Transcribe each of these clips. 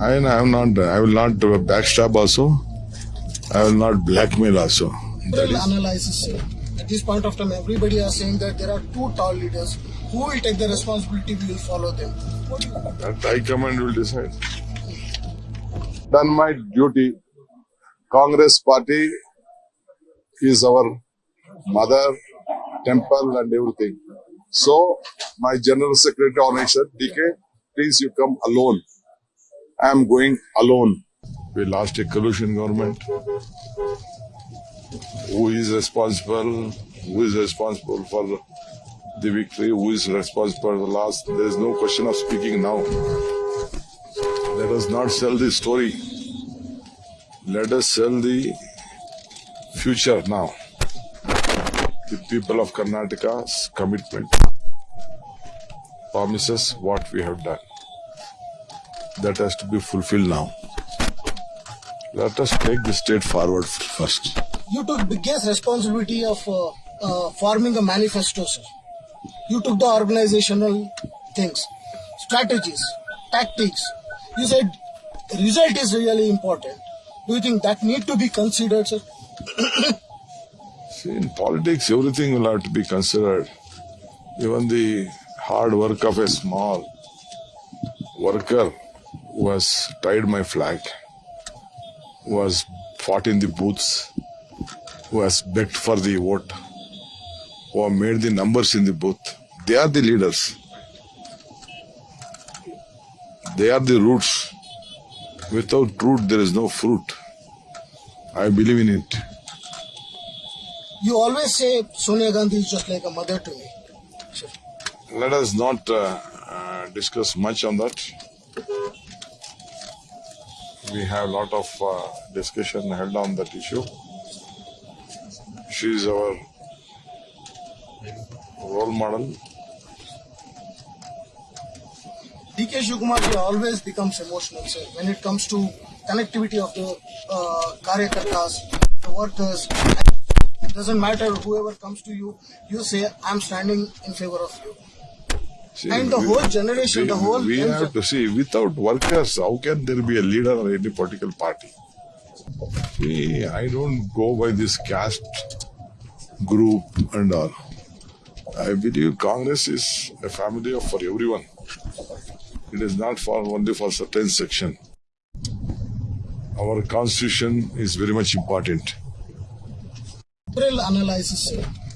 I, I am not. I will not backstab also. I will not blackmail also. That General analysis, sir. At this point of time, everybody are saying that there are two tall leaders. Who will take the responsibility? We will follow them. What do you that High Command will decide. Done my duty. Congress party is our mother, temple, and everything. So, my General Secretary on said, DK, please you come alone. I am going alone. We lost a coalition government. Who is responsible? Who is responsible for the victory? Who is responsible for the loss? There is no question of speaking now. Let us not sell the story. Let us sell the future now. The people of Karnataka's commitment promises what we have done. That has to be fulfilled now. Let us take the state forward first. You took the biggest responsibility of uh, uh, forming a manifesto, sir. You took the organizational things, strategies, tactics. You said the result is really important. Do you think that need to be considered, sir? See, in politics, everything will have to be considered. Even the hard work of a small worker who has tied my flag, who has fought in the booths, who has begged for the vote, who have made the numbers in the booth. They are the leaders. They are the roots. Without root, there is no fruit. I believe in it. You always say Sonia Gandhi is just like a mother to me. Sir. Let us not uh, uh, discuss much on that. We have a lot of uh, discussion held on that issue. She is our role model. DK Shivakumar always becomes emotional, sir, when it comes to connectivity of the uh, karyakartas, the workers. It doesn't matter whoever comes to you, you say, I'm standing in favor of you. See, And the we- whole generation, we, the whole We have to see, without workers, how can there be a leader of any political party? See, I don't go by this caste group and all. I believe Congress is a family for everyone. It is not for only for certain section. Our constitution is very much important. General analysis.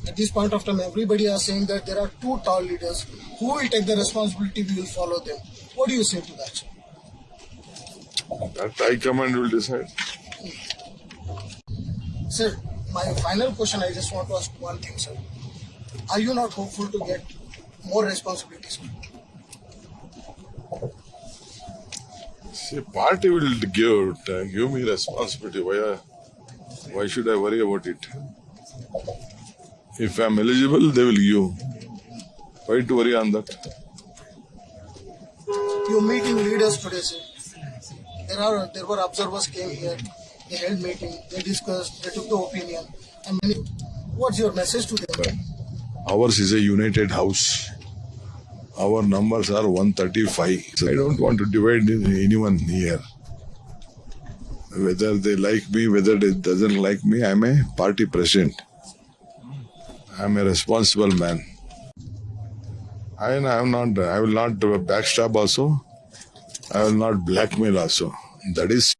At this point of time, everybody are saying that there are two tall leaders. Who will take the responsibility? We will follow them. What do you say to that. That High Command will decide. Sir, my final question, I just want to ask one thing, sir. Are you not hopeful to get more responsibilities? See, party will give give me responsibility. Why, why should I worry about it? If I'm eligible, they will give. Why to worry on that? You're meeting leaders today, sir. There are there were observers came here. They held meeting. They discussed. They took the opinion. And many, what's your message to them? Ours is a united house. Our numbers are 135. I don't want to divide anyone here. Whether they like me, whether they doesn't like me, I'm a party president. I'm a responsible man. I am not. I will not backstab also. I will not blackmail also. That is